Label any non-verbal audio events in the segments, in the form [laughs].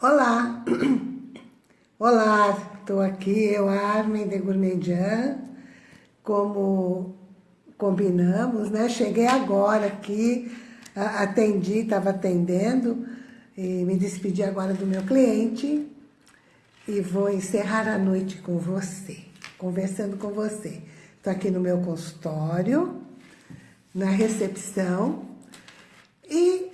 Olá, [clears throat] olá, estou aqui, eu, Armin de Gourmandian, como combinamos, né? Cheguei agora aqui, atendi, estava atendendo e me despedi agora do meu cliente e vou encerrar a noite com você, conversando com você. Estou aqui no meu consultório, na recepção e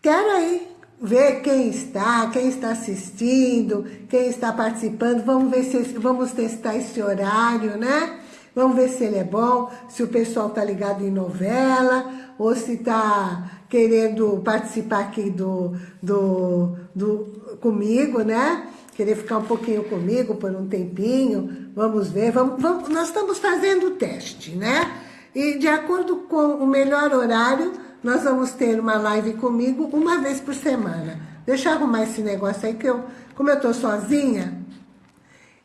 quero aí ver quem está, quem está assistindo, quem está participando. Vamos ver se vamos testar esse horário, né? Vamos ver se ele é bom, se o pessoal está ligado em novela, ou se está querendo participar aqui do, do, do, comigo, né? Querer ficar um pouquinho comigo por um tempinho. Vamos ver, vamos, vamos, nós estamos fazendo o teste, né? E de acordo com o melhor horário, nós vamos ter uma live comigo uma vez por semana. Deixa eu arrumar esse negócio aí, que eu, como eu tô sozinha,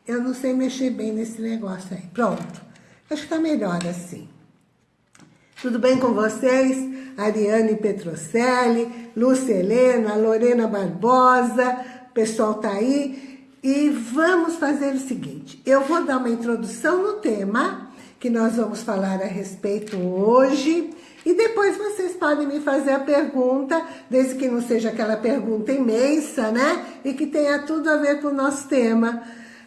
eu não sei mexer bem nesse negócio aí. Pronto. Acho que tá melhor assim. Tudo bem com vocês? Ariane Petrocelli, Lúcia Helena, Lorena Barbosa, o pessoal tá aí. E vamos fazer o seguinte, eu vou dar uma introdução no tema que nós vamos falar a respeito hoje e depois vocês podem me fazer a pergunta, desde que não seja aquela pergunta imensa, né? E que tenha tudo a ver com o nosso tema.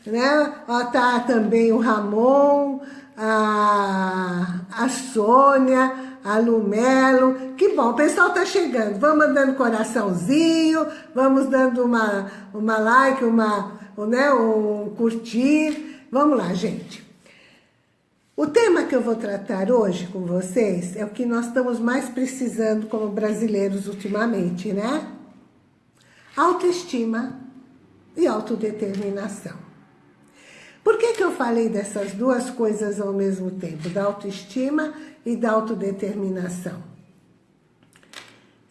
Né? Ó, tá também o Ramon, a, a Sônia, a Lumelo. Que bom, o pessoal tá chegando. Vamos dando coraçãozinho, vamos dando uma, uma like, uma, né, um curtir. Vamos lá, gente. O tema que eu vou tratar hoje com vocês é o que nós estamos mais precisando como brasileiros ultimamente, né? Autoestima e autodeterminação. Por que, que eu falei dessas duas coisas ao mesmo tempo? Da autoestima e da autodeterminação.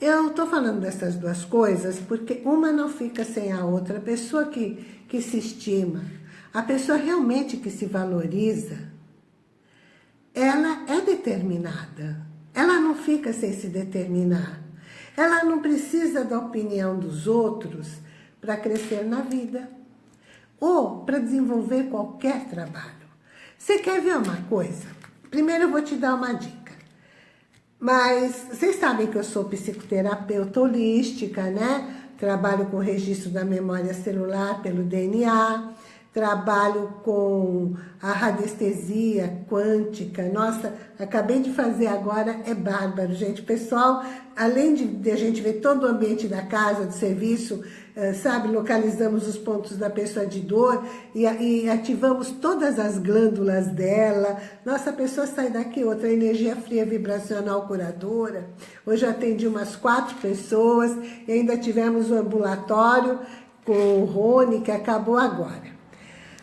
Eu estou falando dessas duas coisas porque uma não fica sem a outra. A pessoa que, que se estima, a pessoa realmente que se valoriza, ela é determinada. Ela não fica sem se determinar. Ela não precisa da opinião dos outros para crescer na vida ou para desenvolver qualquer trabalho. Você quer ver uma coisa? Primeiro eu vou te dar uma dica. Mas vocês sabem que eu sou psicoterapeuta holística, né? Trabalho com registro da memória celular pelo DNA trabalho com a radiestesia quântica. Nossa, acabei de fazer agora, é bárbaro, gente. Pessoal, além de, de a gente ver todo o ambiente da casa, do serviço, eh, sabe, localizamos os pontos da pessoa de dor e, e, ativamos todas as glândulas dela. Nossa, a pessoa sai daqui, outra energia fria vibracional curadora. Hoje eu atendi umas quatro pessoas e ainda tivemos o um ambulatório com o Rony, que acabou agora.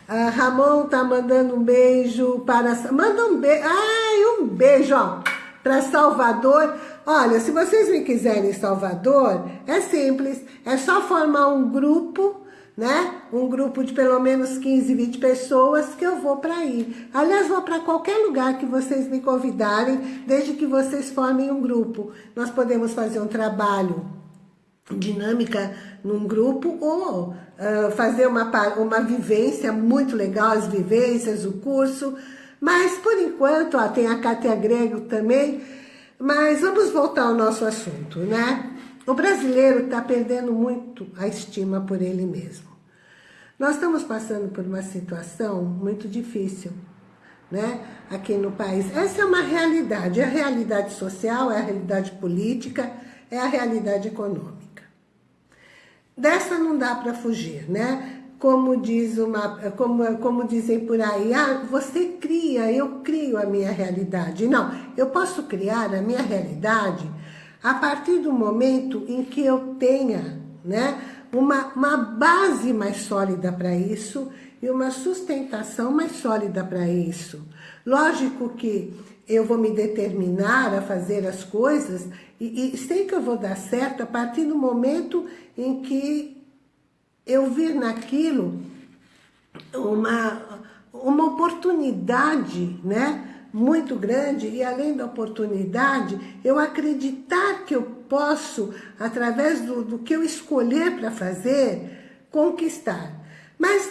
A Ramon tá mandando um beijo para... Manda um beijo... Ai, um beijo, ó. Para Salvador. Olha, se vocês me quiserem em Salvador, é simples. É só formar um grupo, né? Um grupo de pelo menos 15, 20 pessoas que eu vou para ir. Aliás, vou para qualquer lugar que vocês me convidarem, desde que vocês formem um grupo. Nós podemos fazer um trabalho dinâmica num grupo ou fazer uma, uma vivência muito legal, as vivências, o curso. Mas, por enquanto, ó, tem a Cátia Grego também. Mas vamos voltar ao nosso assunto, né? O brasileiro está perdendo muito a estima por ele mesmo. Nós estamos passando por uma situação muito difícil, né? Aqui no país. Essa é uma realidade. É a realidade social, é a realidade política, é a realidade econômica. Dessa não dá para fugir, né? Como, diz uma, como, como dizem por aí, ah, você cria, eu crio a minha realidade. Não, eu posso criar a minha realidade a partir do momento em que eu tenha né, uma, uma base mais sólida para isso e uma sustentação mais sólida para isso. Lógico que eu vou me determinar a fazer as coisas e, e sei que eu vou dar certo a partir do momento em que eu vir naquilo uma, uma oportunidade, né? muito grande e além da oportunidade, eu acreditar que eu posso, através do, do que eu escolher para fazer, conquistar. Mas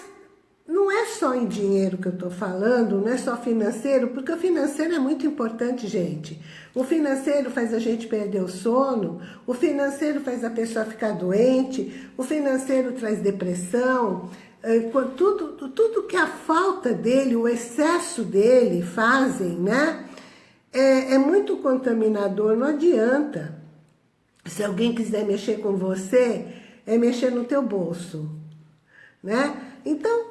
não é só em dinheiro que eu estou falando, não é só financeiro, porque o financeiro é muito importante, gente. O financeiro faz a gente perder o sono, o financeiro faz a pessoa ficar doente, o financeiro traz depressão, é, tudo, tudo que a falta dele, o excesso dele fazem, né? É, é muito contaminador, não adianta. Se alguém quiser mexer com você, é mexer no teu bolso, né? Então,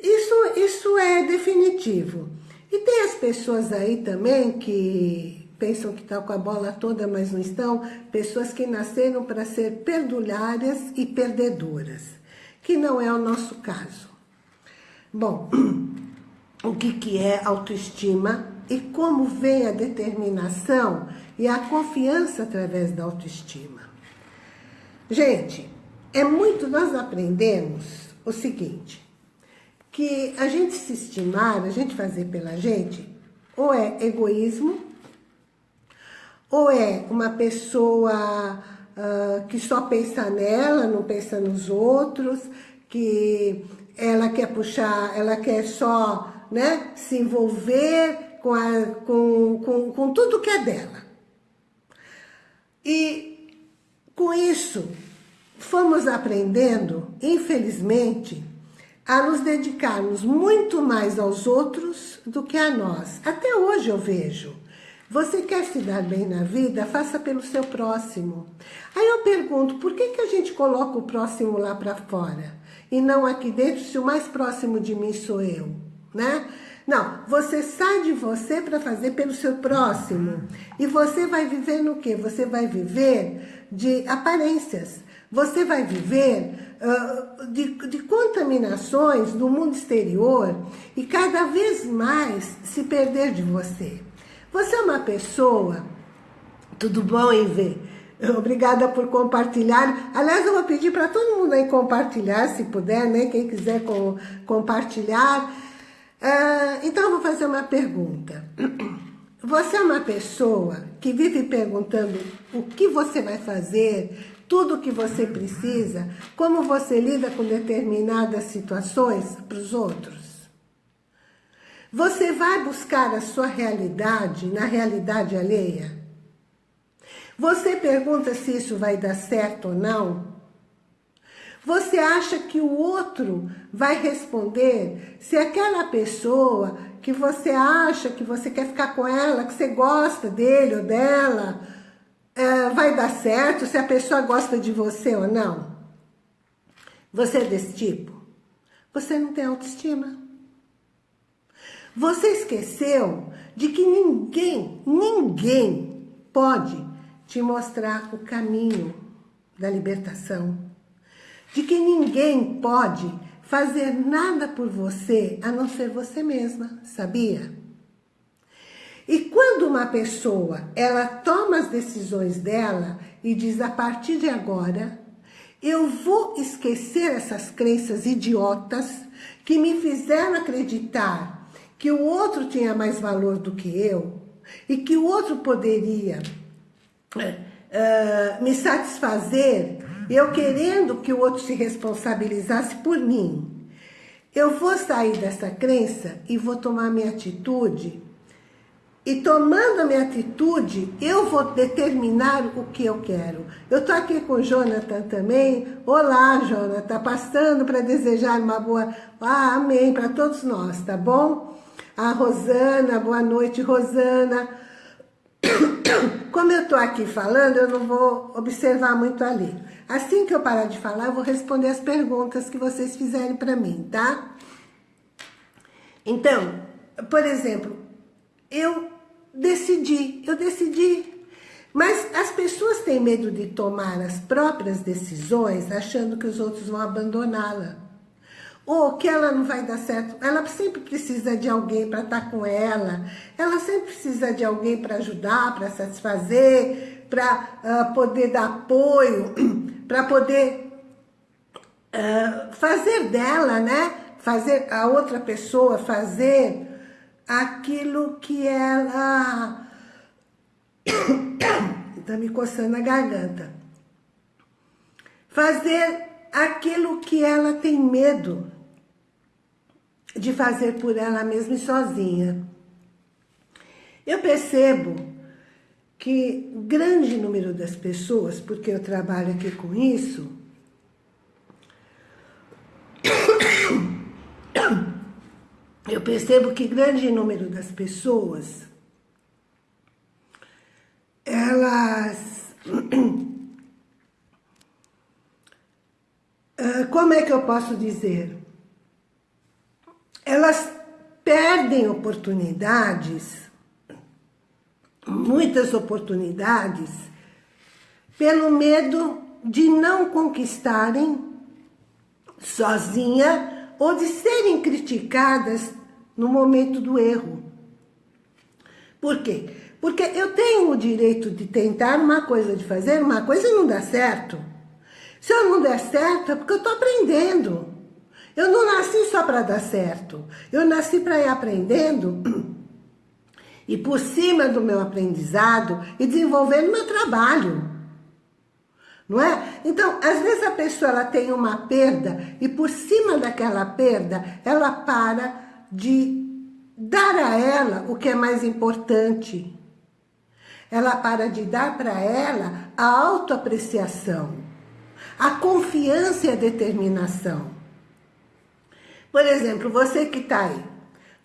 isso, isso é definitivo. E tem as pessoas aí também que pensam que estão com a bola toda, mas não estão. Pessoas que nasceram para ser perdulárias e perdedoras, que não é o nosso caso. Bom, [clears throat] o que, que é autoestima e como vem a determinação e a confiança através da autoestima. Gente, é muito, nós aprendemos o seguinte, que a gente se estimar, a gente fazer pela gente, ou é egoísmo, ou é uma pessoa uh, que só pensa nela, não pensa nos outros, que ela quer puxar, ela quer só né, se envolver com, a, com, com, com tudo que é dela. E com isso, fomos aprendendo, infelizmente, a nos dedicarmos muito mais aos outros do que a nós. Até hoje eu vejo. Você quer se dar bem na vida? Faça pelo seu próximo. Aí eu pergunto, por que, que a gente coloca o próximo lá para fora? E não aqui dentro, se o mais próximo de mim sou eu, né? Não, você sai de você para fazer pelo seu próximo. E você vai viver no quê? Você vai viver de aparências. Você vai viver de, de contaminações do mundo exterior e cada vez mais se perder de você. Você é uma pessoa, tudo bom ver? Obrigada por compartilhar. Aliás, eu vou pedir para todo mundo aí compartilhar, se puder, né? Quem quiser com, compartilhar. Uh, então, eu vou fazer uma pergunta. Você é uma pessoa que vive perguntando o que você vai fazer, tudo o que você precisa, como você lida com determinadas situações para os outros. Você vai buscar a sua realidade na realidade alheia? Você pergunta se isso vai dar certo ou não? Você acha que o outro vai responder se aquela pessoa que você acha que você quer ficar com ela, que você gosta dele ou dela, é, vai dar certo se a pessoa gosta de você ou não? Você é desse tipo? Você não tem autoestima. Você esqueceu de que ninguém, ninguém pode te mostrar o caminho da libertação. De que ninguém pode fazer nada por você a não ser você mesma, sabia? E quando uma pessoa, ela toma as decisões dela e diz, a partir de agora, eu vou esquecer essas crenças idiotas que me fizeram acreditar que o outro tinha mais valor do que eu e que o outro poderia uh, me satisfazer, eu querendo que o outro se responsabilizasse por mim. Eu vou sair dessa crença e vou tomar minha atitude e tomando a minha atitude, eu vou determinar o que eu quero. Eu estou aqui com o Jonathan também. Olá, Jonathan. Passando para desejar uma boa... Ah, amém, para todos nós, tá bom? A Rosana, boa noite, Rosana. [coughs] Como eu estou aqui falando, eu não vou observar muito ali. Assim que eu parar de falar, eu vou responder as perguntas que vocês fizerem para mim, tá? Então, por exemplo, eu decidi, eu decidi. Mas as pessoas têm medo de tomar as próprias decisões achando que os outros vão abandoná-la. Ou que ela não vai dar certo. Ela sempre precisa de alguém para estar com ela. Ela sempre precisa de alguém para ajudar, para satisfazer, para uh, poder dar apoio, [clears throat] para poder uh, fazer dela, né? Fazer a outra pessoa fazer aquilo que ela... Está [coughs] me coçando a garganta. Fazer aquilo que ela tem medo de fazer por ela mesma e sozinha. Eu percebo que grande número das pessoas, porque eu trabalho aqui com isso, eu percebo que grande número das pessoas, elas... [clears throat] Ah, como é que eu posso dizer? Elas perdem oportunidades, muitas oportunidades, pelo medo de não conquistarem sozinha ou de serem criticadas no momento do erro. Por quê? Porque eu tenho o direito de tentar uma coisa, de fazer uma coisa e não dá certo. Se eu não der certo, é porque eu estou aprendendo. Eu não nasci só para dar certo. Eu nasci para ir aprendendo [clears throat] e por cima do meu aprendizado e desenvolvendo meu trabalho. Não é? Então, às vezes a pessoa ela tem uma perda e por cima daquela perda, ela para de dar a ela o que é mais importante. Ela para de dar para ela a autoapreciação, a confiança e a determinação. Por exemplo, você que está aí,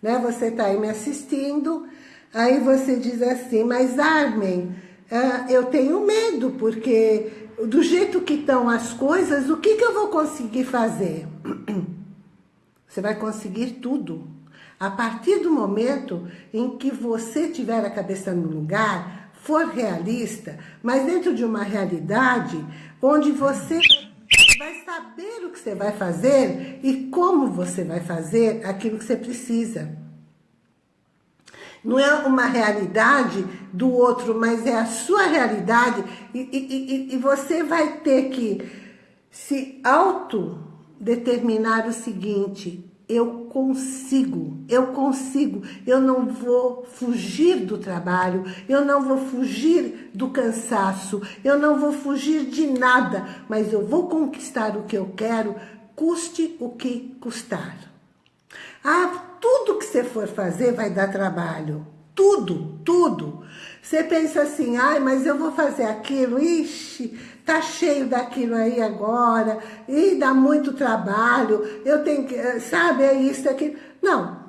né? Você está aí me assistindo, aí você diz assim, mas Armin, uh, eu tenho medo, porque do jeito que estão as coisas, o que, que eu vou conseguir fazer? [clears throat] Você vai conseguir tudo. A partir do momento em que você tiver a cabeça no lugar, for realista, mas dentro de uma realidade onde você vai saber o que você vai fazer e como você vai fazer aquilo que você precisa. Não é uma realidade do outro, mas é a sua realidade. E, e, e, e você vai ter que se autodeterminar o seguinte, eu consigo, eu consigo, eu não vou fugir do trabalho, eu não vou fugir do cansaço, eu não vou fugir de nada, mas eu vou conquistar o que eu quero, custe o que custar. Ah, tudo que você for fazer vai dar trabalho. Tudo, tudo. Você pensa assim, ai, mas eu vou fazer aquilo, ixi, tá cheio daquilo aí agora, e dá muito trabalho, eu tenho que, eh, sabe, é isso, é aquilo. Não.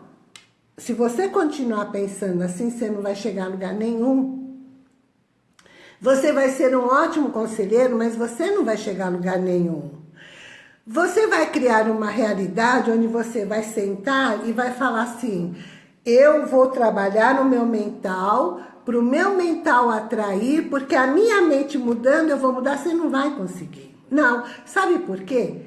Se você continuar pensando assim, você não vai chegar a lugar nenhum. Você vai ser um ótimo conselheiro, mas você não vai chegar a lugar nenhum. Você vai criar uma realidade onde você vai sentar e vai falar assim, eu vou trabalhar no meu mental, para o meu mental atrair, porque a minha mente mudando, eu vou mudar, você não vai conseguir. Não, sabe por quê?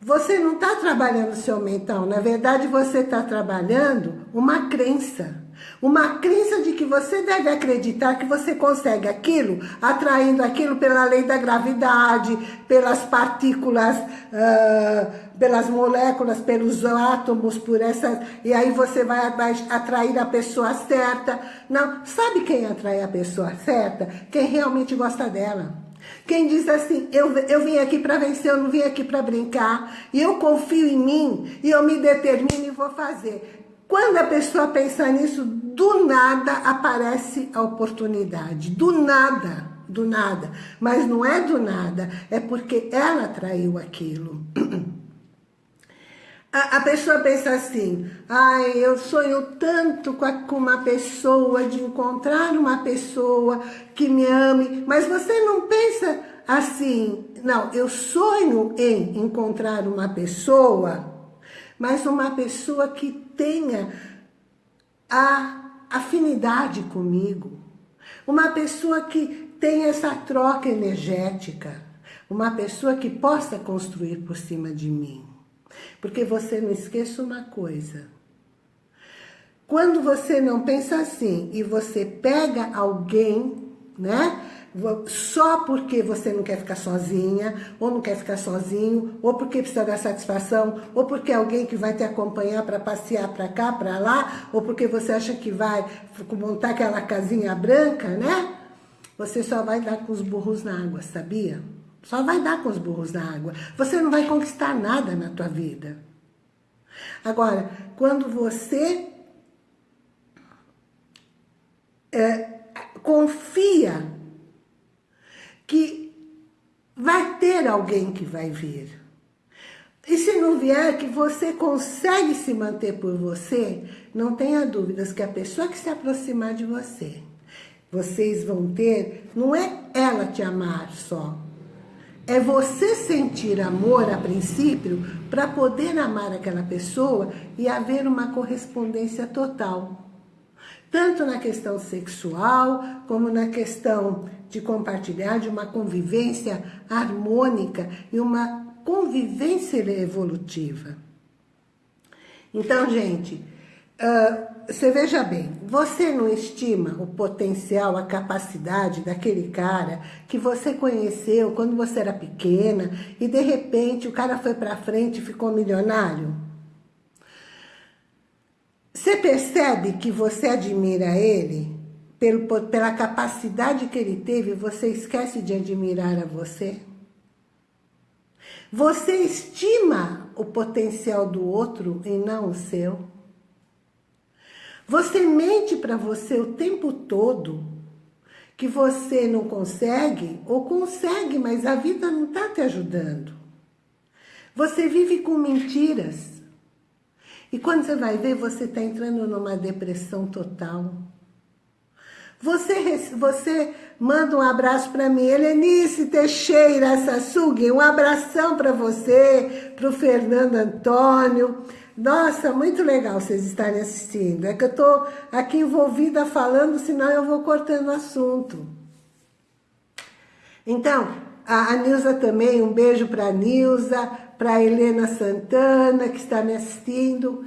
Você não está trabalhando o seu mental, na verdade você está trabalhando uma crença. Uma crença de que você deve acreditar que você consegue aquilo, atraindo aquilo pela lei da gravidade, pelas partículas, uh, pelas moléculas, pelos átomos, por essa... E aí você vai, vai atrair a pessoa certa. Não, sabe quem atrai a pessoa certa? Quem realmente gosta dela. Quem diz assim, eu, eu vim aqui para vencer, eu não vim aqui para brincar, e eu confio em mim, e eu me determino e vou fazer. Quando a pessoa pensa nisso, do nada aparece a oportunidade. Do nada, do nada. Mas não é do nada, é porque ela atraiu aquilo. [clears throat] A, pessoa pensa assim, ai, eu sonho tanto com uma pessoa, de encontrar uma pessoa que me ame, mas você não pensa assim, não, eu sonho em encontrar uma pessoa mas uma pessoa que tenha a afinidade comigo, uma pessoa que tenha essa troca energética, uma pessoa que possa construir por cima de mim. Porque você não esqueça uma coisa, quando você não pensa assim e você pega alguém, né, só porque você não quer ficar sozinha, ou não quer ficar sozinho, ou porque precisa dar satisfação, ou porque é alguém que vai te acompanhar para passear para cá, para lá, ou porque você acha que vai montar aquela casinha branca, né? Você só vai dar com os burros na água, sabia? Só vai dar com os burros na água. Você não vai conquistar nada na tua vida. Agora, quando você é, confia que vai ter alguém que vai vir. E se não vier, que você consegue se manter por você, não tenha dúvidas que a pessoa que se aproximar de você, vocês vão ter, não é ela te amar só, é você sentir amor a princípio para poder amar aquela pessoa e haver uma correspondência total. Tanto na questão sexual, como na questão de compartilhar, de uma convivência harmônica e uma convivência evolutiva. Então, gente, uh, você veja bem, você não estima o potencial, a capacidade daquele cara que você conheceu quando você era pequena e de repente o cara foi para frente e ficou milionário? Você percebe que você admira ele pelo, pela capacidade que ele teve, você esquece de admirar a você? Você estima o potencial do outro e não o seu? Você mente para você o tempo todo que você não consegue, ou consegue, mas a vida não está te ajudando. Você vive com mentiras. E quando você vai ver, você está entrando numa depressão total. Você, você manda um abraço para mim, Helenice Teixeira Sassugi, um abração para você, para o Fernando Antônio, nossa, muito legal vocês estarem assistindo. É que eu estou aqui envolvida falando, senão eu vou cortando o assunto. Então, a, a Nilza também, um beijo para a Nilza, para Helena Santana, que está me assistindo.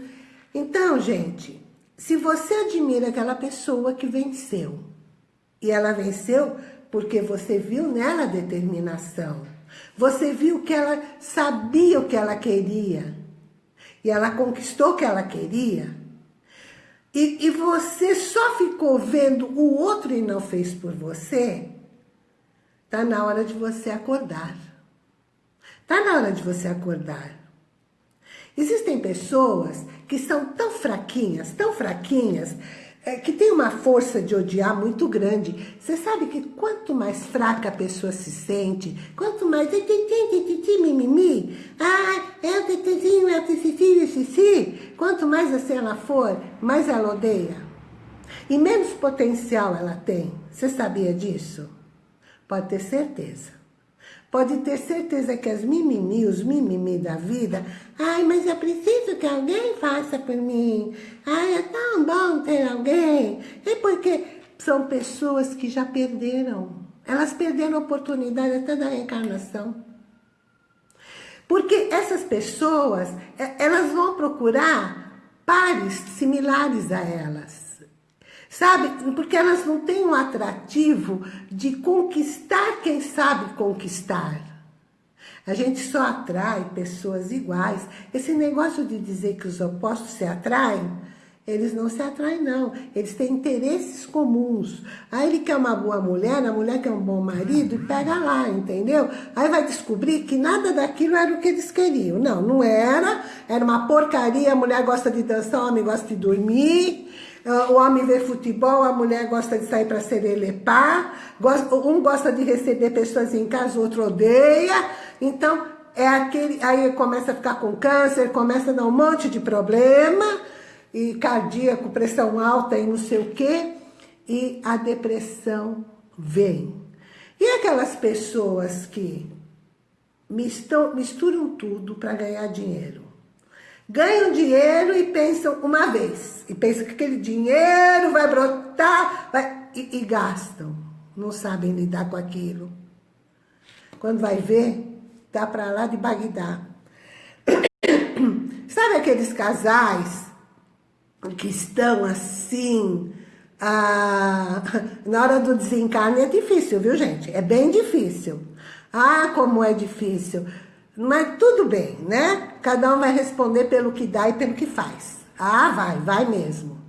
Então, gente, se você admira aquela pessoa que venceu, e ela venceu porque você viu nela determinação, você viu que ela sabia o que ela queria, e ela conquistou o que ela queria, e, e você só ficou vendo o outro e não fez por você, tá na hora de você acordar. Tá na hora de você acordar. Existem pessoas que são tão fraquinhas, tão fraquinhas, é, que tem uma força de odiar muito grande. Você sabe que quanto mais fraca a pessoa se sente, quanto mais ah, é o é o quanto mais assim ela for, mais ela odeia. E menos potencial ela tem. Você sabia disso? Pode ter certeza. Pode ter certeza que as mimimi, os mimimi da vida, ai, mas eu preciso que alguém faça por mim. Ai, é tão bom ter alguém. É porque são pessoas que já perderam. Elas perderam a oportunidade até da reencarnação. Porque essas pessoas, é, elas vão procurar pares similares a elas. Sabe? Porque elas não têm um atrativo de conquistar quem sabe conquistar. A gente só atrai pessoas iguais. Esse negócio de dizer que os opostos se atraem, eles não se atraem, não. Eles têm interesses comuns. Aí ele quer uma boa mulher, a mulher quer um bom marido, e pega lá, entendeu? Aí vai descobrir que nada daquilo era o que eles queriam. Não, não era. Era uma porcaria, a mulher gosta de dançar, o homem gosta de dormir. Ah, o homem vê futebol, a mulher gosta de sair para serelepar, um gosta de receber pessoas em casa, o outro odeia. Então, é aquele, aí começa a ficar com câncer, começa a dar um monte de problema, e cardíaco, pressão alta e não sei o quê, e a depressão vem. E aquelas pessoas que misturam, misturam tudo para ganhar dinheiro? Ganham dinheiro e pensam uma vez. E pensam que aquele dinheiro vai brotar vai, e, e gastam. Não sabem lidar com aquilo. Quando vai ver, tá para lá de Bagdá. [coughs] Sabe aqueles casais que estão assim, Ah, [laughs] na hora do desencarne é difícil, viu, gente? É bem difícil. Ah, como é difícil. Mas tudo bem, né? Cada um vai responder pelo que dá e pelo que faz. Ah, vai, vai mesmo.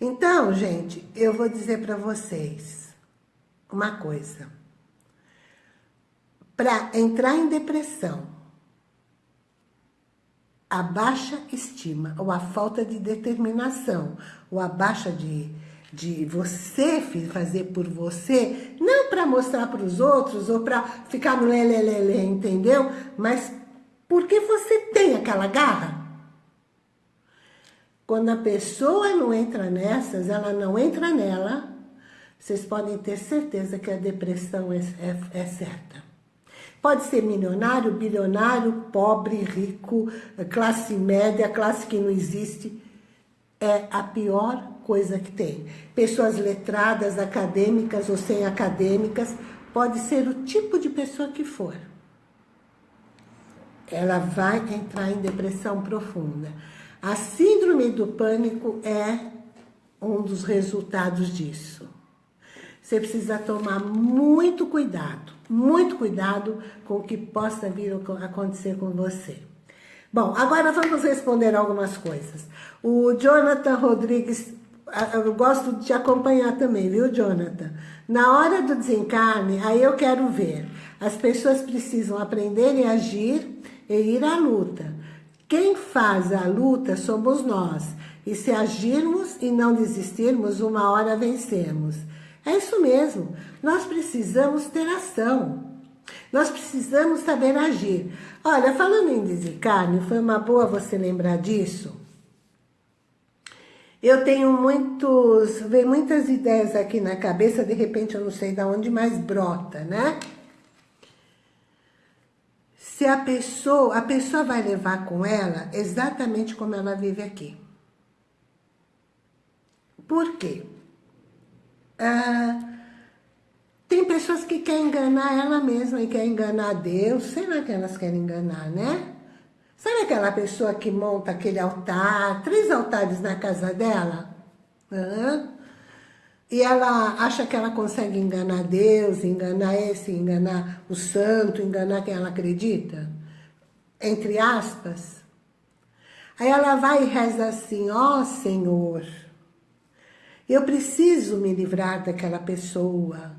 Então, gente, eu vou dizer para vocês uma coisa. Para entrar em depressão, a baixa estima, ou a falta de determinação, ou a baixa de, de você fazer por você, não para mostrar para os outros, ou para ficar no lelelele, entendeu? Mas porque você tem aquela garra. Quando a pessoa não entra nessas, ela não entra nela, vocês podem ter certeza que a depressão é, é, é certa. Pode ser milionário, bilionário, pobre, rico, classe média, classe que não existe. É a pior coisa que tem. Pessoas letradas, acadêmicas ou sem acadêmicas, pode ser o tipo de pessoa que for. Ela vai entrar em depressão profunda. A síndrome do pânico é um dos resultados disso. Você precisa tomar muito cuidado, muito cuidado com o que possa vir a acontecer com você. Bom, agora vamos responder algumas coisas. O Jonathan Rodrigues, eu gosto de te acompanhar também, viu, Jonathan? Na hora do desencarne, aí eu quero ver. As pessoas precisam aprender e agir e ir à luta. Quem faz a luta somos nós. E se agirmos e não desistirmos, uma hora vencemos. É isso mesmo. Nós precisamos ter ação. Nós precisamos saber agir. Olha, falando em desencarne, foi uma boa você lembrar disso. Eu tenho muitos, vem muitas ideias aqui na cabeça, de repente eu não sei de onde mais brota, né? se a pessoa, a pessoa vai levar com ela exatamente como ela vive aqui. Por quê? Ah, tem pessoas que querem enganar ela mesma e querem enganar Deus. Sei lá que elas querem enganar, né? Sabe aquela pessoa que monta aquele altar, três altares na casa dela? E ela acha que ela consegue enganar Deus, enganar esse, enganar o santo, enganar quem ela acredita, entre aspas. Aí ela vai e reza assim, ó oh, Senhor, eu preciso me livrar daquela pessoa.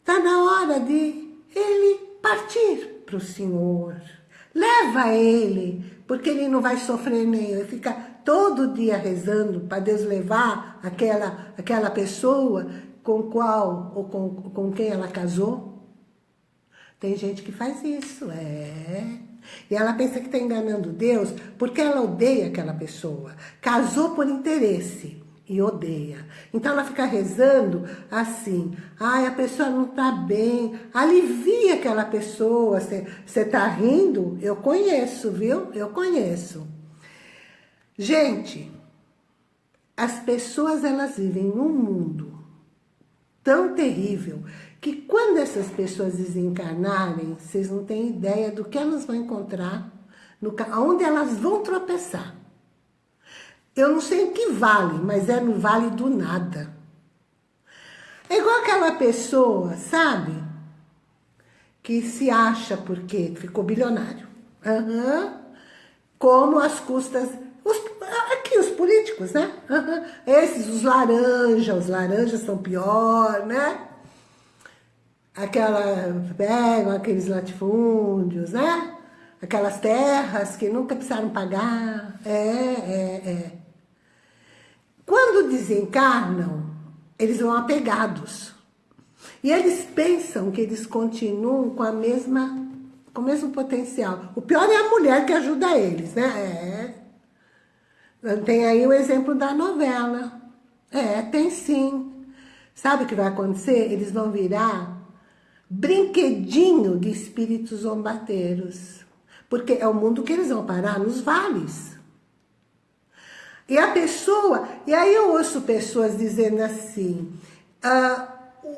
Está na hora de ele partir para o Senhor. Leva ele, porque ele não vai sofrer nem, ele fica todo dia rezando para Deus levar aquela, aquela pessoa com qual ou com, com quem ela casou? Tem gente que faz isso, é. E ela pensa que está enganando Deus porque ela odeia aquela pessoa. Casou por interesse e odeia. Então ela fica rezando assim, ai, a pessoa não está bem, alivia aquela pessoa, você está rindo? Eu conheço, viu? Eu conheço. Gente, as pessoas elas vivem num mundo tão terrível que quando essas pessoas desencarnarem, vocês não têm ideia do que elas vão encontrar, no, elas vão tropeçar. Eu não sei em que vale, mas é no vale do nada. É igual aquela pessoa, sabe? Que se acha porque ficou bilionário. Uhum. Como as custas os, aqui, os políticos, né? Esses, os laranjas, os laranjas são pior, né? Aquela, pegam aqueles latifúndios, né? Aquelas terras que nunca precisaram pagar. É, é, é. Quando desencarnam, eles vão apegados. E eles pensam que eles continuam com a mesma, com o mesmo potencial. O pior é a mulher que ajuda eles, né? É, tem aí o exemplo da novela. É, tem sim. Sabe o que vai acontecer? Eles vão virar brinquedinho de espíritos zombateiros. Porque é o mundo que eles vão parar, nos vales. E a pessoa... E aí eu ouço pessoas dizendo assim... Ah,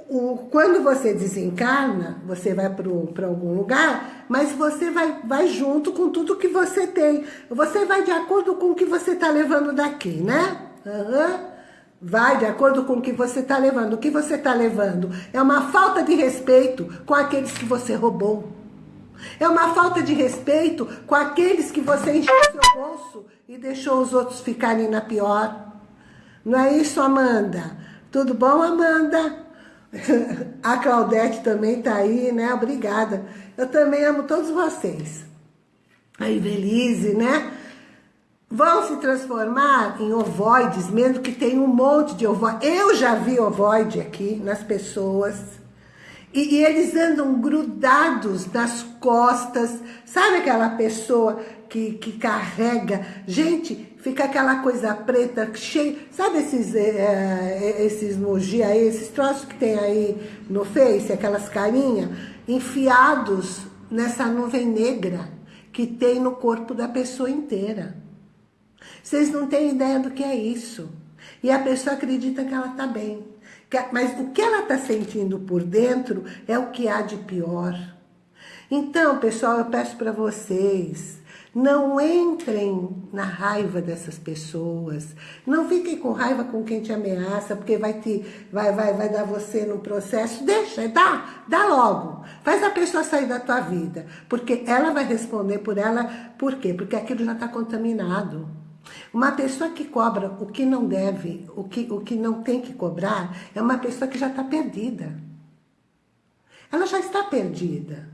o, quando você desencarna, você vai para algum lugar, mas você vai, vai junto com tudo que você tem. Você vai de acordo com o que você está levando daqui, né? Uhum. vai de acordo com o que você está levando. O que você está levando é uma falta de respeito com aqueles que você roubou. É uma falta de respeito com aqueles que você encheu seu bolso e deixou os outros ficarem na pior. Não é isso, Amanda? Tudo bom, Amanda? [laughs] A Claudete também tá aí, né? Obrigada. Eu também amo todos vocês. A Ivelise, né? Vão se transformar em ovoides, mesmo que tenha um monte de ovoide. Eu já vi ovoide aqui nas pessoas. E, e, eles andam grudados nas costas. Sabe aquela pessoa que, que carrega? Gente, fica aquela coisa preta cheia. Sabe esses, é, esses moji aí, esses troços que tem aí no Face, aquelas carinhas? Enfiados nessa nuvem negra que tem no corpo da pessoa inteira. Vocês não têm ideia do que é isso. E a pessoa acredita que ela está bem. Mas o que ela está sentindo por dentro é o que há de pior. Então, pessoal, eu peço para vocês, não entrem na raiva dessas pessoas. Não fiquem com raiva com quem te ameaça, porque vai, te, vai, vai, vai dar você no processo. Deixa, dá, dá logo. Faz a pessoa sair da tua vida. Porque ela vai responder por ela. Por quê? Porque aquilo já está contaminado. Uma pessoa que cobra o que não deve, o que, o que não tem que cobrar, é uma pessoa que já está perdida. Ela já está perdida.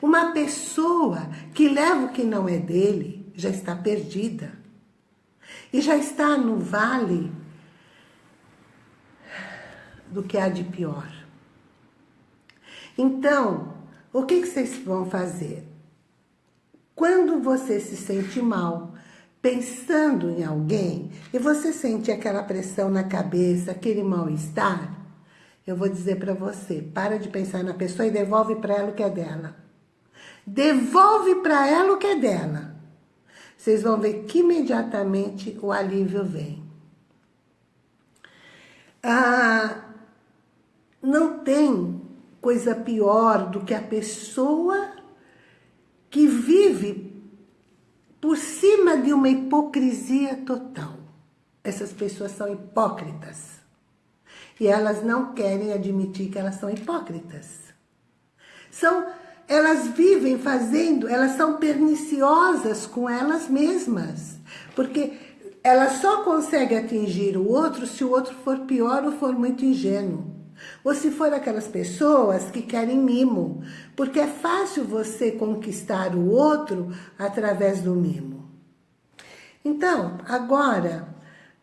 Uma pessoa que leva o que não é dele, já está perdida. E já está no vale do que há de pior. Então, o que, que vocês vão fazer? Quando você se sente mal, pensando em alguém e você sente aquela pressão na cabeça, aquele mal-estar, eu vou dizer para você, para de pensar na pessoa e devolve para ela o que é dela. Devolve para ela o que é dela. Vocês vão ver que imediatamente o alívio vem. Ah, não tem coisa pior do que a pessoa que vive por cima de uma hipocrisia total. Essas pessoas são hipócritas. E elas não querem admitir que elas são hipócritas. São, elas vivem fazendo, elas são perniciosas com elas mesmas. Porque elas só conseguem atingir o outro se o outro for pior ou for muito ingênuo. Ou se for aquelas pessoas que querem mimo, porque é fácil você conquistar o outro através do mimo. Então, agora,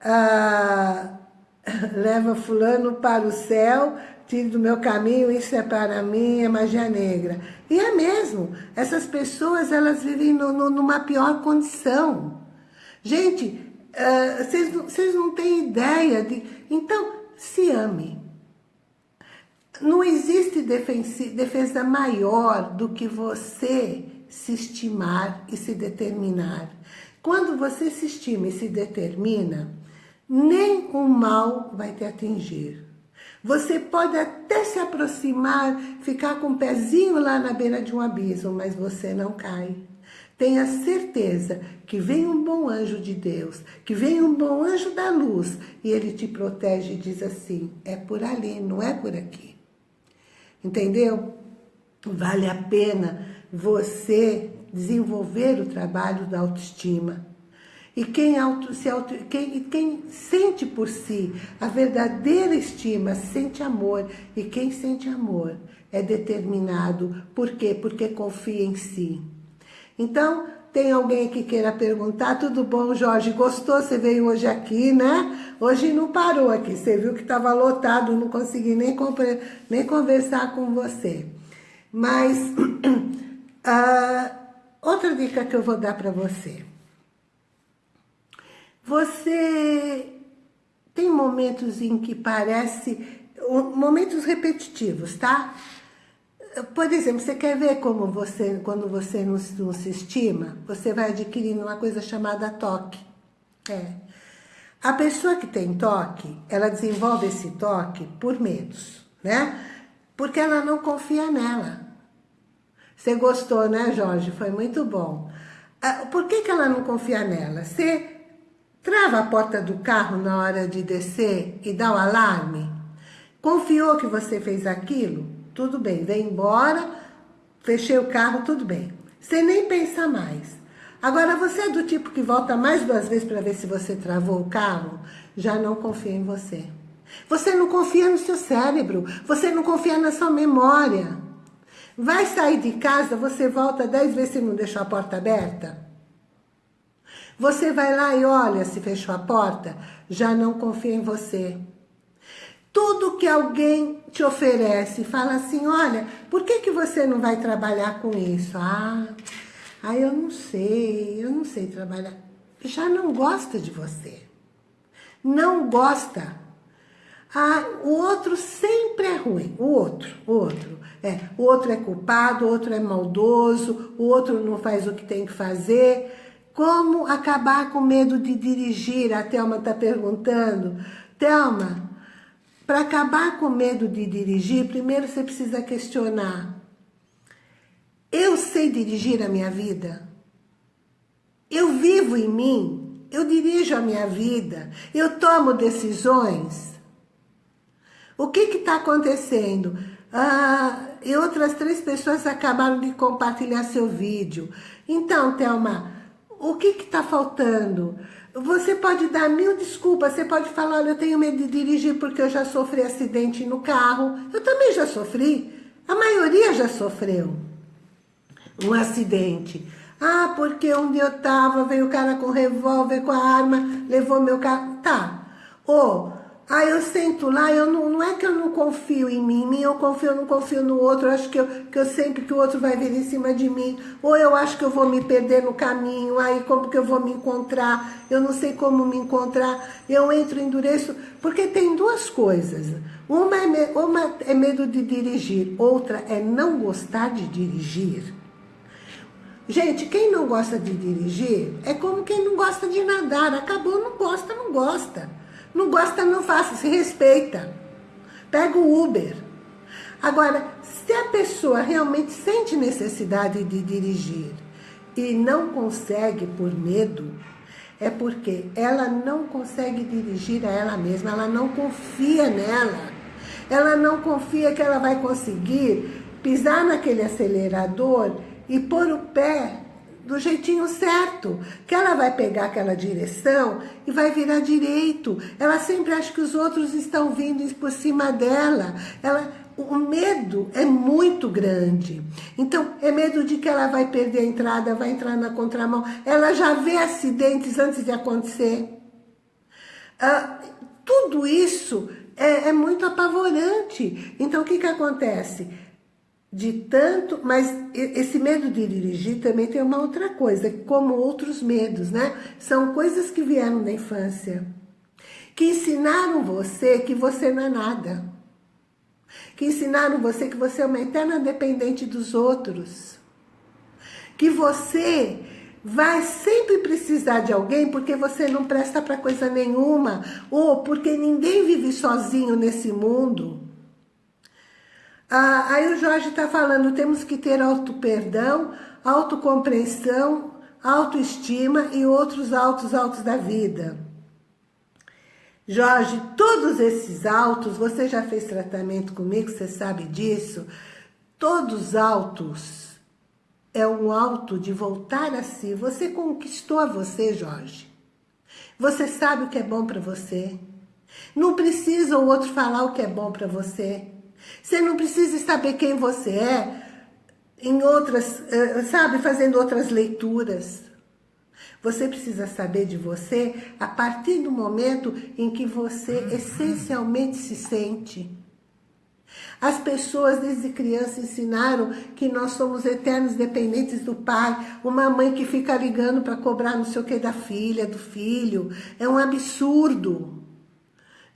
ah, [laughs] leva fulano para o céu, tire do meu caminho, isso é para mim, é magia negra. E é mesmo, essas pessoas, elas vivem no, no, numa pior condição. Gente, ah, vocês não têm ideia de... Então, se ame. Não existe defesa maior do que você se estimar e se determinar. Quando você se estima e se determina, nem o mal vai te atingir. Você pode até se aproximar, ficar com o pezinho lá na beira de um abismo, mas você não cai. Tenha certeza que vem um bom anjo de Deus, que vem um bom anjo da luz, e ele te protege e diz assim, é por ali, não é por aqui. Entendeu? Vale a pena você desenvolver o trabalho da autoestima. E quem, auto, se auto, quem, quem sente por si a verdadeira estima, sente amor. E quem sente amor é determinado. Por quê? Porque confia em si. Então, tem alguém que queira perguntar? Tudo bom, Jorge? Gostou? Você veio hoje aqui, né? Hoje não parou aqui. Você viu que estava lotado, não consegui nem, nem conversar com você. Mas, uh, [clears throat] outra dica que eu vou dar para você. Você tem momentos em que parece... Momentos repetitivos, tá? Por exemplo, você quer ver como você, quando você não, não se estima? Você vai adquirindo uma coisa chamada toque. É. A pessoa que tem toque, ela desenvolve esse toque por medos, né? Porque ela não confia nela. Você gostou, né, Jorge? Foi muito bom. Ah, por que, que ela não confia nela? Você Trava a porta do carro na hora de descer e dá o alarme? Confiou que você fez aquilo? Tudo bem, vem embora, fechei o carro, tudo bem. Você nem pensa mais. Agora, você é do tipo que volta mais duas vezes para ver se você travou o carro? Já não confia em você. Você não confia no seu cérebro, você não confia na sua memória. Vai sair de casa, você volta dez vezes se não deixou a porta aberta? Você vai lá e olha se fechou a porta, já não confia em você. Tudo que alguém te oferece, fala assim, olha, por que, que você não vai trabalhar com isso? Ah, ah, eu não sei, eu não sei trabalhar. Já não gosta de você. Não gosta. Ah, o outro sempre é ruim. O outro, o outro. É, o outro é culpado, o outro é maldoso, o outro não faz o que tem que fazer. Como acabar com medo de dirigir? A Thelma está perguntando. Thelma, para acabar com medo de dirigir, primeiro você precisa questionar. Eu sei dirigir a minha vida? Eu vivo em mim? Eu dirijo a minha vida? Eu tomo decisões? O que está acontecendo? Ah, e outras três pessoas acabaram de compartilhar seu vídeo. Então, Thelma, o que está faltando? Você pode dar mil desculpas, você pode falar, olha, eu tenho medo de dirigir porque eu já sofri acidente no carro. Eu também já sofri, a maioria já sofreu um acidente. Ah, porque onde eu tava, veio o cara com revólver, com a arma, levou meu carro. Tá. Ou, ah, eu sento lá, eu não, não é que eu não confio em mim, eu confio, eu não confio no outro, eu acho que eu, que eu sempre que o outro vai vir em cima de mim, ou eu acho que eu vou me perder no caminho, aí como que eu vou me encontrar, eu não sei como me encontrar, eu entro, endureço, porque tem duas coisas, uma é, uma é medo de dirigir, outra é não gostar de dirigir. Gente, quem não gosta de dirigir é como quem não gosta de nadar. Acabou, não gosta, não gosta. Não gosta, não faça, se respeita. Pega o Uber. Agora, se a pessoa realmente sente necessidade de dirigir e não consegue por medo, é porque ela não consegue dirigir a ela mesma, ela não confia nela. Ela não confia que ela vai conseguir pisar naquele acelerador e pôr o pé do jeitinho certo, que ela vai pegar aquela direção e vai virar direito. Ela sempre acha que os outros estão vindo por cima dela. Ela, o medo é muito grande. Então, é medo de que ela vai perder a entrada, vai entrar na contramão. Ela já vê acidentes antes de acontecer. Ah, tudo isso é, é muito apavorante. Então, o que, que acontece? De tanto, mas esse medo de dirigir também tem uma outra coisa, como outros medos, né? São coisas que vieram da infância, que ensinaram você que você não é nada, que ensinaram você que você é uma eterna dependente dos outros, que você vai sempre precisar de alguém porque você não presta para coisa nenhuma, ou porque ninguém vive sozinho nesse mundo, ah, aí o Jorge está falando, temos que ter auto-perdão, autocompreensão, autoestima e outros autos altos da vida. Jorge, todos esses autos, você já fez tratamento comigo, você sabe disso? Todos altos é um alto de voltar a si. Você conquistou a você, Jorge. Você sabe o que é bom para você. Não precisa o outro falar o que é bom para você. Você não precisa saber quem você é em outras, eh, sabe, fazendo outras leituras. Você precisa saber de você a partir do momento em que você essencialmente se sente. As pessoas desde criança ensinaram que nós somos eternos dependentes do pai. Uma mãe que fica ligando para cobrar não sei o que da filha, do filho. É um absurdo.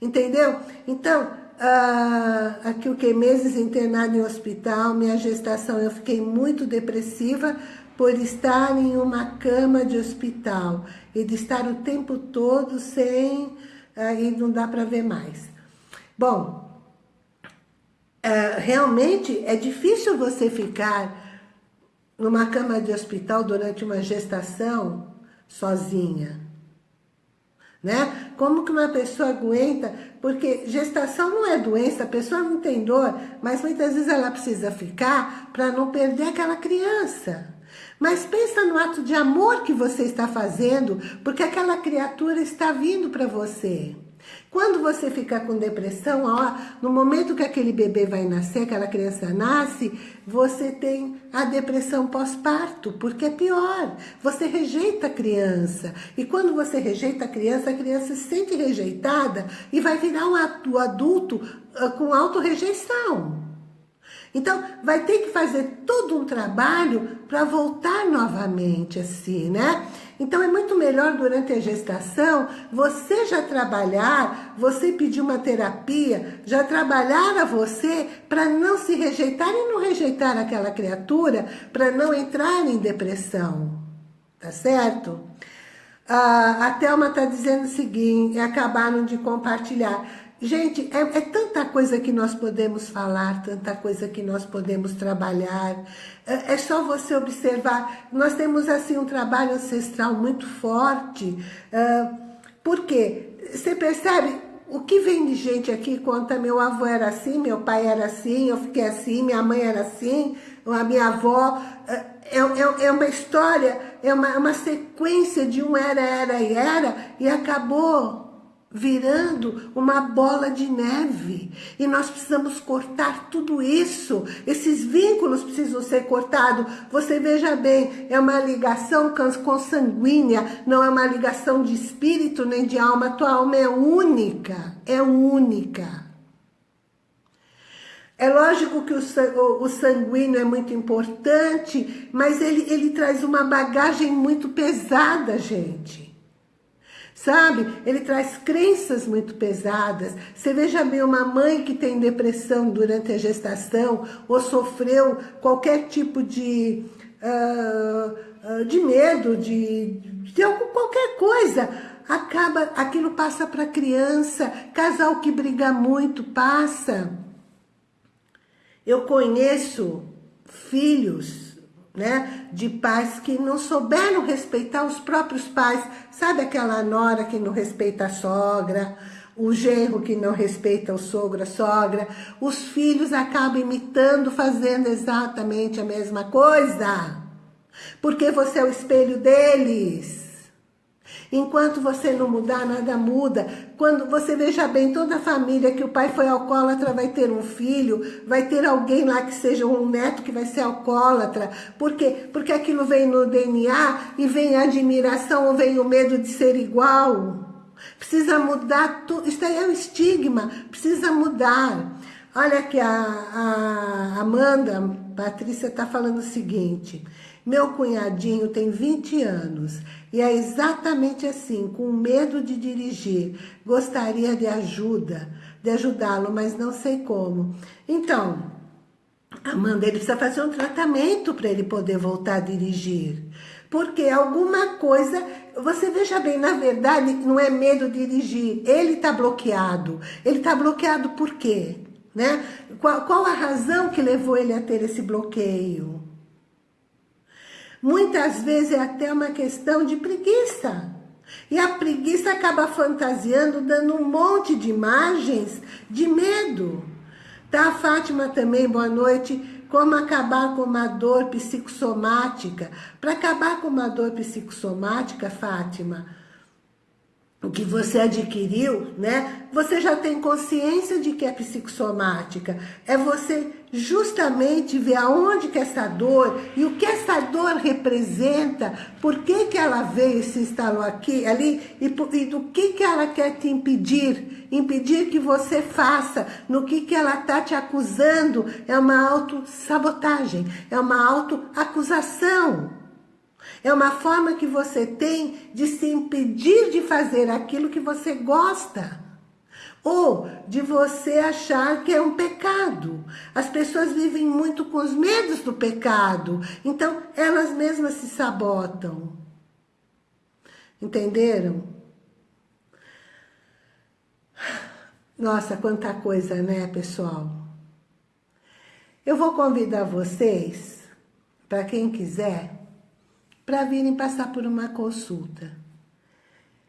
Entendeu? Então, ah, aqui o que meses internado em hospital, minha gestação, eu fiquei muito depressiva por estar em uma cama de hospital e de estar o tempo todo sem, aí não dá para ver mais. Bom, ah, realmente é difícil você ficar numa cama de hospital durante uma gestação sozinha. Né? Como que uma pessoa aguenta? Porque gestação não é doença, a pessoa não tem dor, mas muitas vezes ela precisa ficar para não perder aquela criança. Mas pensa no ato de amor que você está fazendo, porque aquela criatura está vindo para você. Quando você fica com depressão, ó, no momento que aquele bebê vai nascer, aquela criança nasce, você tem a depressão pós-parto, porque é pior. Você rejeita a criança. E quando você rejeita a criança, a criança se sente rejeitada e vai virar um adulto ah, com autorrejeição. Então, vai ter que fazer todo um trabalho para voltar novamente, assim, né? Então, é muito melhor durante a gestação você já trabalhar, você pedir uma terapia, já trabalhar a você para não se rejeitar e não rejeitar aquela criatura, para não entrar em depressão, tá certo? Ah, a Thelma está dizendo o seguinte, acabaram de compartilhar. Gente, é, é, tanta coisa que nós podemos falar, tanta coisa que nós podemos trabalhar. É, é, só você observar. Nós temos, assim, um trabalho ancestral muito forte. Uh, por quê? Você percebe? O que vem de gente aqui conta, meu avô era assim, meu pai era assim, eu fiquei assim, minha mãe era assim, a minha avó... É, é, é uma história, é uma, uma sequência de um era, era e era, e acabou virando uma bola de neve. E nós precisamos cortar tudo isso. Esses vínculos precisam ser cortados. Você veja bem, é uma ligação consanguínea, não é uma ligação de espírito nem de alma. Tua alma é única, é única. É lógico que o, sanguíneo é muito importante, mas ele, ele traz uma bagagem muito pesada, gente sabe? Ele traz crenças muito pesadas. Você veja bem, uma mãe que tem depressão durante a gestação ou sofreu qualquer tipo de, uh, de medo, de, de algum, qualquer coisa, acaba, aquilo passa para criança, casal que briga muito, passa. Eu conheço filhos né, de pais que não souberam respeitar os próprios pais. Sabe aquela nora que não respeita a sogra, o genro que não respeita o sogro, a sogra. Os filhos acabam imitando, fazendo exatamente a mesma coisa. Porque você é o espelho deles. Enquanto você não mudar, nada muda. Quando você veja bem, toda a família que o pai foi alcoólatra vai ter um filho, vai ter alguém lá que seja um neto que vai ser alcoólatra. Por quê? Porque aquilo vem no DNA e vem a admiração ou vem o medo de ser igual. Precisa mudar tudo. Isso aí é um estigma. Precisa mudar. Olha que a, a Amanda, Patrícia, está falando o seguinte. Meu cunhadinho tem 20 anos e é exatamente assim, com medo de dirigir. Gostaria de ajuda, de ajudá-lo, mas não sei como. Então, Amanda, ele precisa fazer um tratamento para ele poder voltar a dirigir. Porque alguma coisa, você veja bem, na verdade, não é medo de dirigir, ele está bloqueado. Ele está bloqueado por quê? Né? Qual, qual a razão que levou ele a ter esse bloqueio? Muitas vezes é até uma questão de preguiça. E a preguiça acaba fantasiando, dando um monte de imagens de medo. Tá, Fátima também, boa noite. Como acabar com uma dor psicossomática? Para acabar com uma dor psicossomática, Fátima, o que você adquiriu, né? Você já tem consciência de que é psicossomática. É você justamente ver aonde que essa dor e o que essa dor representa, por que que ela veio e se instalou aqui, ali, e, e do que que ela quer te impedir, impedir que você faça, no que que ela está te acusando, é uma autossabotagem, é uma autoacusação. É uma forma que você tem de se impedir de fazer aquilo que você gosta. Ou de você achar que é um pecado. As pessoas vivem muito com os medos do pecado. Então, elas mesmas se sabotam. Entenderam? Nossa, quanta coisa, né, pessoal? Eu vou convidar vocês, para quem quiser, para virem passar por uma consulta.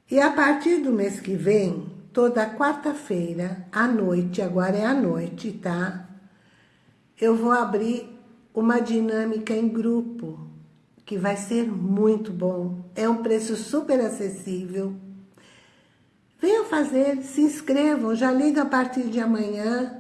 E a partir do mês que vem, toda quarta-feira, à noite, agora é à noite, tá? Eu vou abrir uma dinâmica em grupo, que vai ser muito bom. É um preço super acessível. Venham fazer, se inscrevam, já liga a partir de amanhã.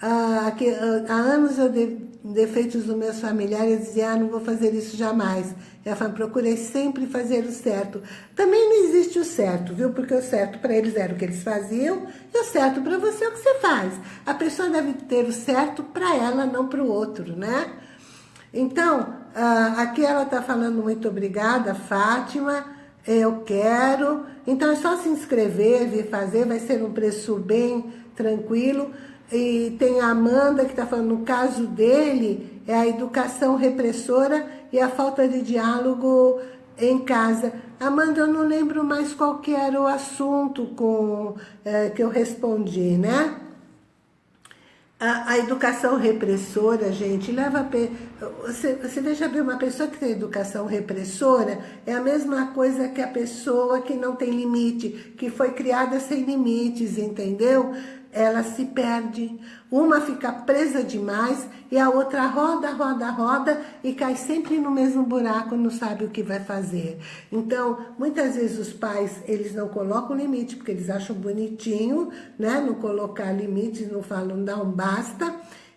Ah, aqui, ah, há anos eu de, defeitos dos meus familiares dizia, ah, não vou fazer isso jamais. Eu procurei sempre fazer o certo. Também não existe o certo, viu? Porque o certo para eles era o que eles faziam e o certo para você é o que você faz. A pessoa deve ter o certo para ela, não para o outro, né? Então, ah, aqui ela está falando muito obrigada, Fátima, eu quero. Então é só se inscrever, vir fazer, vai ser um preço bem tranquilo. E tem a Amanda que está falando, no caso dele, é a educação repressora e a falta de diálogo em casa. Amanda, eu não lembro mais qual que era o assunto com, é, que eu respondi, né? A, a, educação repressora, gente, leva a... Você, você veja bem, uma pessoa que tem educação repressora é a mesma coisa que a pessoa que não tem limite, que foi criada sem limites, entendeu? Ela se perde. Uma fica presa demais e a outra roda, roda, roda e cai sempre no mesmo buraco, não sabe o que vai fazer. Então, muitas vezes os pais, eles não colocam limite, porque eles acham bonitinho, né? Não colocar limites, não falam, não basta.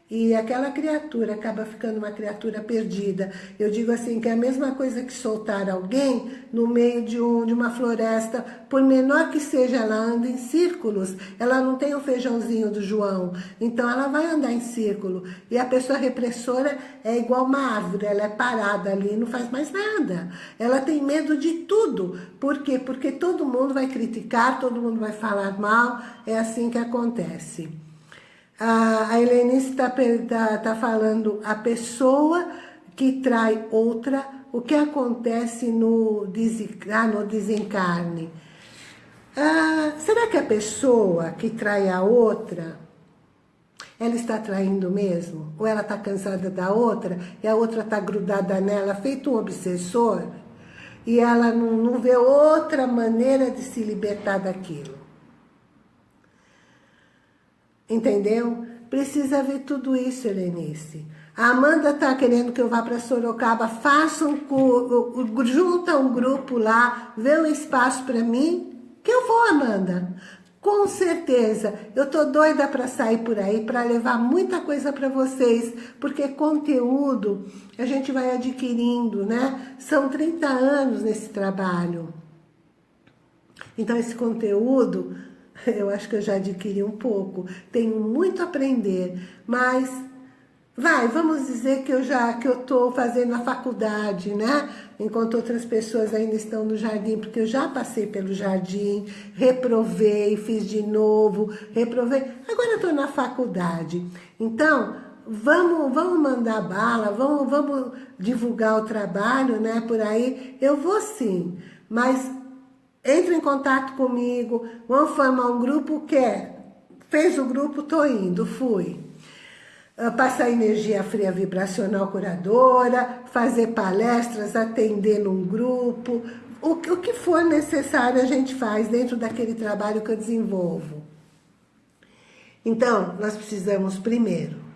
E aquela criatura acaba ficando uma criatura perdida. Eu digo assim, que é a mesma coisa que soltar alguém no meio de, um, de uma floresta, por menor que seja, ela anda em círculos. Ela não tem o feijãozinho do João, então ela vai andar em círculo. E a pessoa repressora é igual uma árvore, ela é parada ali, não faz mais nada. Ela tem medo de tudo. Por quê? Porque todo mundo vai criticar, todo mundo vai falar mal, é assim que acontece. A, a Helenice está tá, tá falando, a pessoa que trai outra, o que acontece no, ah, no desencarne? Ah, será que a pessoa que trai a outra, ela está traindo mesmo? Ou ela está cansada da outra e a outra está grudada nela, feito um obsessor? E ela não, não vê outra maneira de se libertar daquilo. Entendeu? Precisa ver tudo isso, Helenice. A Amanda tá querendo que eu vá para Sorocaba. Faça um, junta um grupo lá, vê um espaço para mim, que eu vou, Amanda. Com certeza, eu tô doida para sair por aí, para levar muita coisa para vocês, porque conteúdo a gente vai adquirindo, né? São 30 anos nesse trabalho. Então, esse conteúdo [laughs] eu acho que eu já adquiri um pouco. Tenho muito a aprender, mas vai, vamos dizer que eu já que eu estou fazendo a faculdade, né? Enquanto outras pessoas ainda estão no jardim, porque eu já passei pelo jardim, reprovei, fiz de novo, reprovei. Agora estou na faculdade. Então, vamos, vamos mandar bala, vamos, vamos divulgar o trabalho, né? Por aí, eu vou sim, mas entre em contato comigo, vamos formar um grupo, quer? Fez o grupo, tô indo, fui. Uh, passar energia fria vibracional curadora, fazer palestras, atender num grupo, o, o que for necessário a gente faz dentro daquele trabalho que eu desenvolvo. Então, nós precisamos primeiro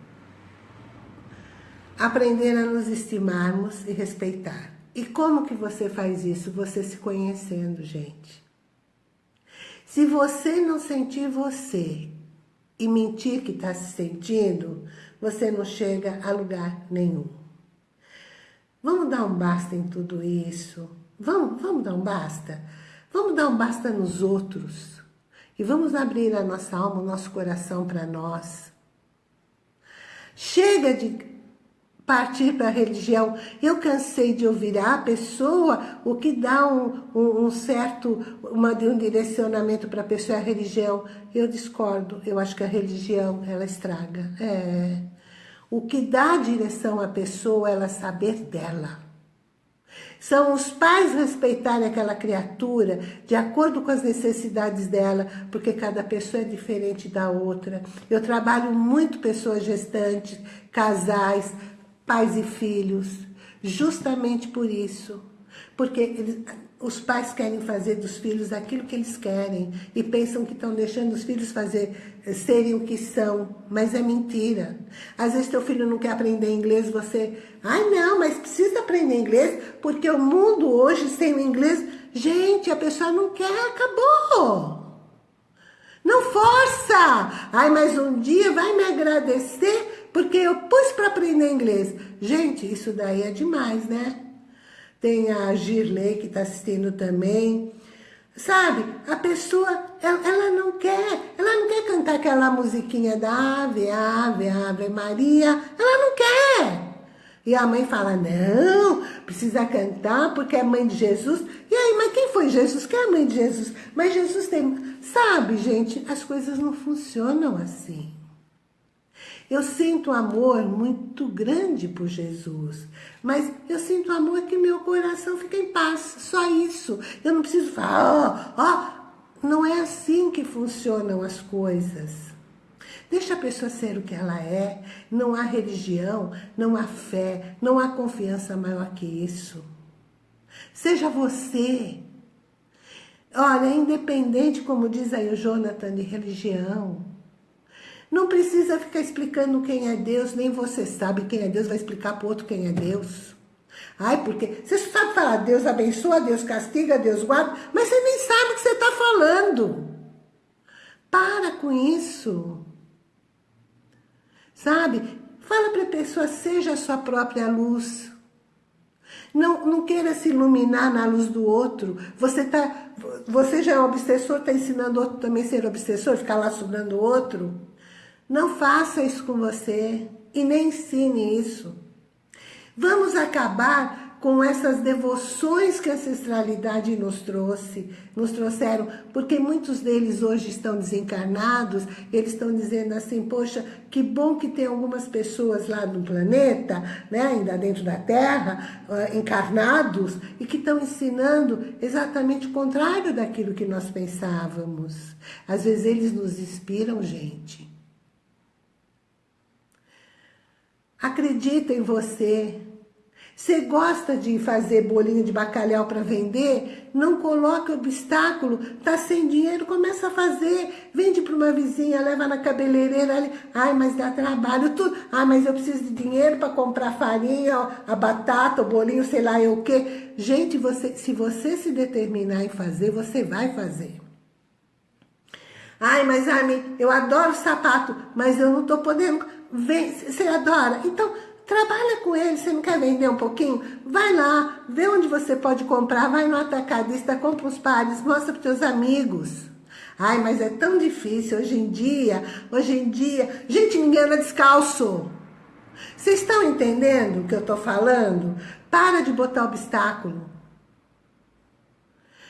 aprender a nos estimarmos e respeitar. E como que você faz isso? Você se conhecendo, gente. Se você não sentir você e mentir que está se sentindo, você não chega a lugar nenhum. Vamos dar um basta em tudo isso? Vamos, vamos dar um basta? Vamos dar um basta nos outros. E vamos abrir a nossa alma, o nosso coração para nós. Chega de partir para a religião. Eu cansei de ouvir a pessoa, o que dá um, um, um certo, uma, um direcionamento para a pessoa é a religião. Eu discordo, eu acho que a religião, ela estraga. É. O que dá direção à pessoa é ela saber dela. São os pais respeitarem aquela criatura de acordo com as necessidades dela, porque cada pessoa é diferente da outra. Eu trabalho muito pessoas gestantes, casais, pais e filhos, justamente por isso. Porque eles, os pais querem fazer dos filhos aquilo que eles querem e pensam que estão deixando os filhos fazer, eh, serem o que são, mas é mentira. Às vezes teu filho não quer aprender inglês, você... Ai não, mas precisa aprender inglês porque o mundo hoje sem o inglês... Gente, a pessoa não quer, acabou. Não força! Ai, mas um dia vai me agradecer porque eu pus para aprender inglês. Gente, isso daí é demais, né? Tem a Girley que está assistindo também. Sabe, a pessoa, ela, ela, não quer, ela não quer cantar aquela musiquinha da Ave, Ave, Ave Maria. Ela não quer. E a mãe fala, não, precisa cantar porque é mãe de Jesus. E aí, mas quem foi Jesus? Quem é a mãe de Jesus? Mas Jesus tem... Sabe, gente, as coisas não funcionam assim. Eu sinto amor muito grande por Jesus, mas eu sinto amor que meu coração fica em paz, só isso. Eu não preciso falar, ó, oh, oh. não é assim que funcionam as coisas. Deixa a pessoa ser o que ela é, não há religião, não há fé, não há confiança maior que isso. Seja você. Olha, independente, como diz aí o Jonathan, de religião, não precisa ficar explicando quem é Deus, nem você sabe quem é Deus, vai explicar para o outro quem é Deus. Ai, porque você sabe falar, Deus abençoa, Deus castiga, Deus guarda, mas você nem sabe o que você está falando. Para com isso. Sabe? Fala para a pessoa, seja a sua própria luz. Não, não queira se iluminar na luz do outro. Você, tá, você já é um obsessor, está ensinando outro também a ser obsessor, ficar lá sugando o outro? Não faça isso com você e nem ensine isso. Vamos acabar com essas devoções que a ancestralidade nos trouxe, nos trouxeram, porque muitos deles hoje estão desencarnados, eles estão dizendo assim, poxa, que bom que tem algumas pessoas lá no planeta, né, ainda dentro da Terra, encarnados, e que estão ensinando exatamente o contrário daquilo que nós pensávamos. Às vezes eles nos inspiram, gente. Acredita em você. Você gosta de fazer bolinho de bacalhau para vender? Não coloque obstáculo. Tá sem dinheiro, começa a fazer. Vende para uma vizinha, leva na cabeleireira ali. Ai, mas dá trabalho, tudo. Ai, mas eu preciso de dinheiro para comprar farinha, a batata, o bolinho, sei lá eu o quê. Gente, você, se você se determinar em fazer, você vai fazer. Ai, mas Armin, eu adoro sapato, mas eu não tô podendo você adora? Então, trabalha com ele, você não quer vender um pouquinho? Vai lá, vê onde você pode comprar, vai no atacadista, compra os pares, mostra para seus amigos. Ai, mas é tão difícil hoje em dia, hoje em dia, gente, ninguém anda descalço. Vocês estão entendendo o que eu estou falando? Para de botar obstáculo.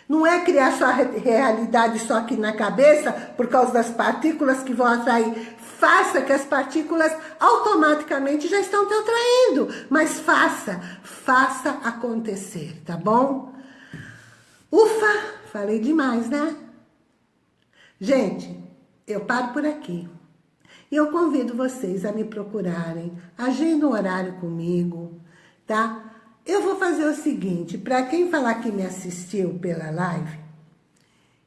Não é criar sua realidade só aqui na cabeça, por causa das partículas que vão atrair faça que as partículas automaticamente já estão te atraindo. Mas faça, faça acontecer, tá bom? Ufa, falei demais, né? Gente, eu paro por aqui. E eu convido vocês a me procurarem, agenda um horário comigo, tá? Eu vou fazer o seguinte, para quem falar que me assistiu pela live,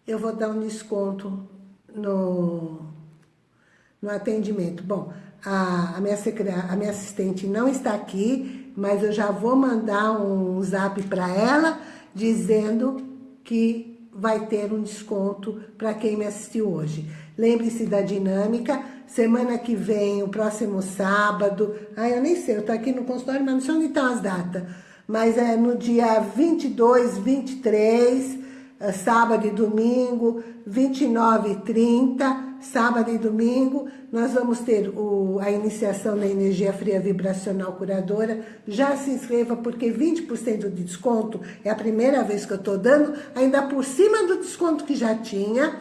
eu vou dar um desconto no, no atendimento. Bom, a, a, minha, a minha assistente não está aqui, mas eu já vou mandar um zap para ela dizendo que vai ter um desconto para quem me assistiu hoje. Lembre-se da dinâmica, semana que vem, o próximo sábado, ah, eu nem sei, eu estou aqui no consultório, mas não sei onde estão as datas, mas é no dia 22, 23, é, sábado e domingo, 29 e 30, sábado e domingo, nós vamos ter o, a iniciação da energia fria vibracional curadora. Já se inscreva, porque 20% de desconto é a primeira vez que eu estou dando, ainda por cima do desconto que já tinha,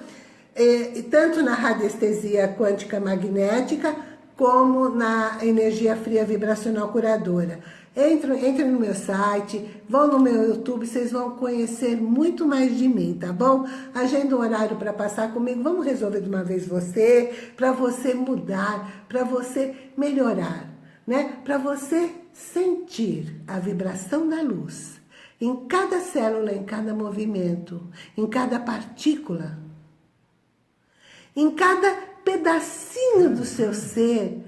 e, e tanto na radiestesia quântica magnética, como na energia fria vibracional curadora. Entrem, entrem no meu site, vão no meu YouTube, vocês vão conhecer muito mais de mim, tá bom? Agenda um horário para passar comigo, vamos resolver de uma vez você, para você mudar, para você melhorar, né? Para você sentir a vibração da luz, em cada célula, em cada movimento, em cada partícula, em cada pedacinho do seu ser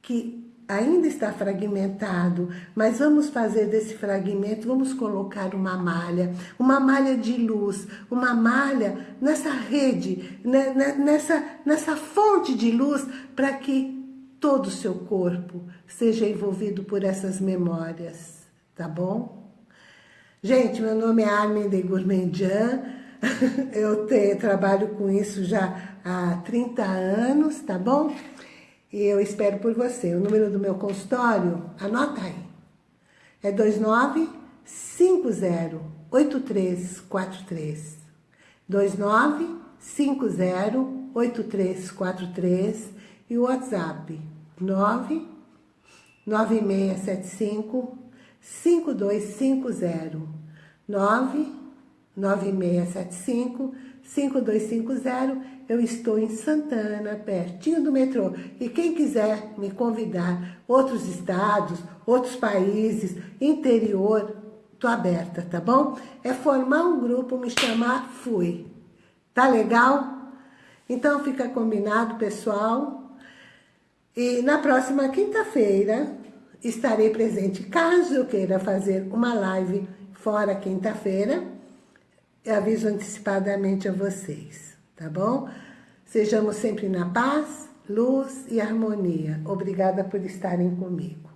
que ainda está fragmentado, mas vamos fazer desse fragmento, vamos colocar uma malha, uma malha de luz, uma malha nessa rede, né, né, nessa, nessa fonte de luz, para que todo o seu corpo seja envolvido por essas memórias, tá bom? Gente, meu nome é Armin de Gourmandian, [laughs] eu te, trabalho com isso já há 30 anos, tá bom? E eu espero por você. O número do meu consultório, anota aí. É 29508343. 29508343 e o WhatsApp 99675 5250 99675 5250 eu estou em Santana, pertinho do metrô. E quem quiser me convidar, outros estados, outros países, interior, tô aberta, tá bom? É formar um grupo, me chamar, fui. Tá legal? Então fica combinado, pessoal. E na próxima quinta-feira estarei presente. Caso eu queira fazer uma live fora quinta-feira, aviso antecipadamente a vocês tá bom? Sejamos sempre na paz, luz e harmonia. Obrigada por estarem comigo.